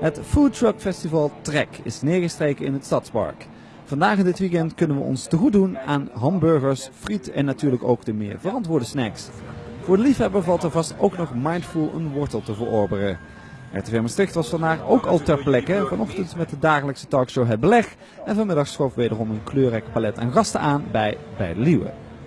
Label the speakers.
Speaker 1: Het Food Truck Festival Trek is neergestreken in het Stadspark. Vandaag en dit weekend kunnen we ons te goed doen aan hamburgers, friet en natuurlijk ook de meer verantwoorde snacks. Voor de liefhebber valt er vast ook nog mindful een wortel te verorberen. RTV Maastricht was vandaag ook al ter plekke, vanochtend met de dagelijkse talkshow Het Beleg. En vanmiddag schoof wederom een kleurrijk palet aan gasten aan bij Bij de Liewe.